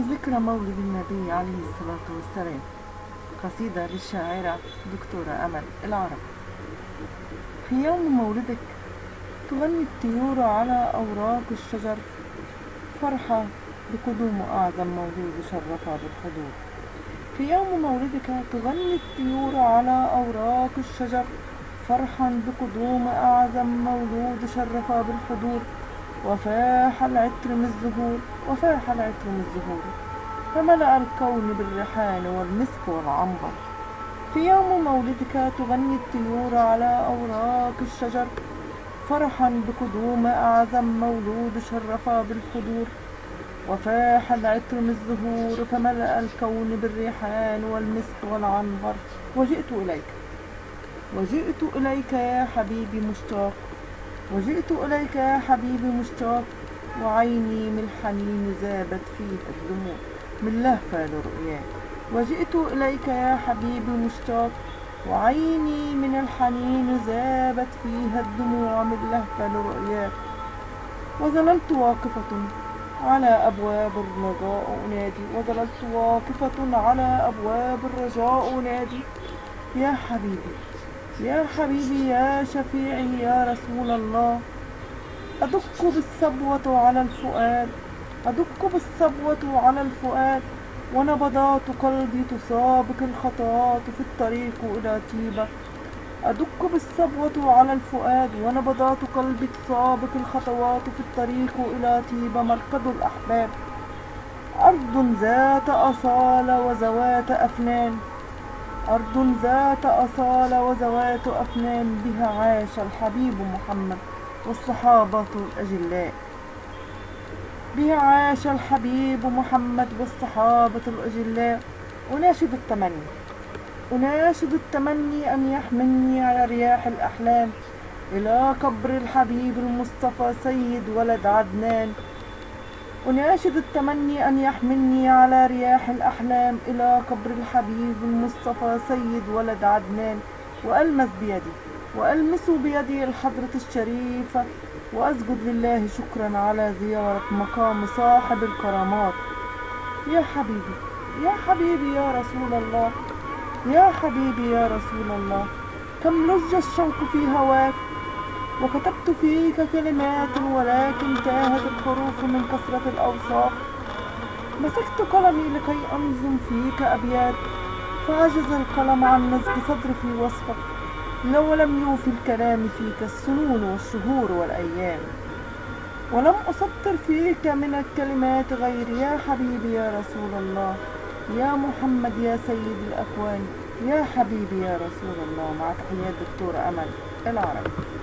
في ذكرى مولد النبي عليه الصلاة والسلام قصيدة للشاعرة دكتورة أمل العرب. في يوم مولدك تغني الطيور على أوراق الشجر فرحة بقدوم أعظم مولود شرف بالحضور. في يوم مولدك تغني الطيور على أوراق الشجر فرحا بقدوم أعظم مولود شرف بالحضور. وفاح العطر من الزهور وفاح العطر من الزهور. فملأ الكون بالريحان والمسك والعنبر. في يوم مولدك تغني الطيور على أوراق الشجر. فرحا بقدوم أعظم مولود شرف بالحضور. وفاح العطر من الزهور فملأ الكون بالريحان والمسك والعنبر. وجئت إليك. وجئت إليك يا حبيبي مشتاق. وجئت إليك يا حبيبي مشتاق وعيني من الحنين ذابت فيها الدموع من لهفة لرؤياك. وجئت إليك يا حبيبي مشتاق وعيني من الحنين ذابت فيها الدموع من لهفة لرؤياك. وظللت واقفة على أبواب الرجاء أنادي. وظللت واقفة على أبواب الرجاء أنادي. يا حبيبي يا حبيبي يا شفيعي يا رسول الله. أدق بالصبوة على الفؤاد أدق بالصبوة على الفؤاد. ونبضات قلبي تسابق الخطوات في الطريق إلى طيبة. أدق بالصبوة على الفؤاد ونبضات قلبي تسابق الخطوات في الطريق إلى طيبة. مركز الأحباب أرض ذات أصالة وذوات أفنان. أرض ذات أصالة وذوات أفنان بها عاش الحبيب محمد والصحابة الأجلاء. بها عاش الحبيب محمد والصحابة الأجلاء. أناشد التمني. أناشد التمني أن يحملني على رياح الأحلام. إلى قبر الحبيب المصطفى سيد ولد عدنان. أناشد التمني أن يحملني على رياح الأحلام إلى قبر الحبيب المصطفى سيد ولد عدنان وألمس بيدي وألمس بيدي الحضرة الشريفة وأسجد لله شكرا على زيارة مقام صاحب الكرامات. يا حبيبي يا حبيبي يا رسول الله يا حبيبي يا رسول الله كم لج الشوق في هواك؟ وكتبت فيك كلمات ولكن تاهت الحروف من كثرة الأوصاف. مسكت قلمي لكي أنظم فيك أبيات فعجز القلم عن نسج صدر في وصفك. لو لم يوفي الكلام فيك السنون والشهور والأيام. ولم أسطر فيك من الكلمات غير يا حبيبي يا رسول الله يا محمد يا سيد الأكوان يا حبيبي يا رسول الله. مع تحيات دكتورة أمل العربي.